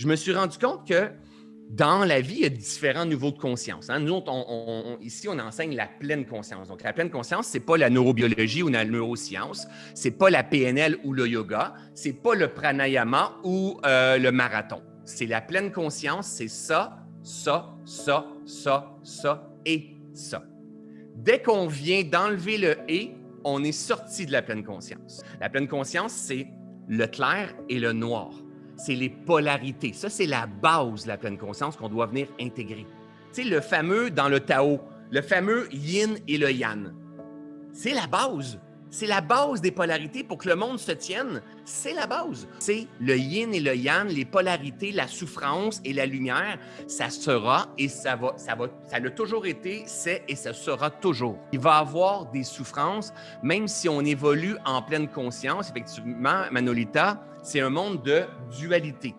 je me suis rendu compte que dans la vie, il y a différents niveaux de conscience. Hein. Nous, ici, on enseigne la pleine conscience. Donc, la pleine conscience, ce n'est pas la neurobiologie ou la neuroscience, ce n'est pas la PNL ou le yoga, ce n'est pas le pranayama ou euh, le marathon. C'est la pleine conscience, c'est ça, ça, ça, ça, ça et ça. Dès qu'on vient d'enlever le « et », on est sorti de la pleine conscience. La pleine conscience, c'est le clair et le noir c'est les polarités. Ça, c'est la base de la pleine conscience qu'on doit venir intégrer. Tu sais, le fameux dans le Tao, le fameux yin et le yang. C'est la base. C'est la base des polarités pour que le monde se tienne. C'est la base. C'est le yin et le yang, les polarités, la souffrance et la lumière. Ça sera et ça va, ça va, ça l'a toujours été, c'est et ça sera toujours. Il va y avoir des souffrances, même si on évolue en pleine conscience. Effectivement, Manolita, c'est un monde de dualité.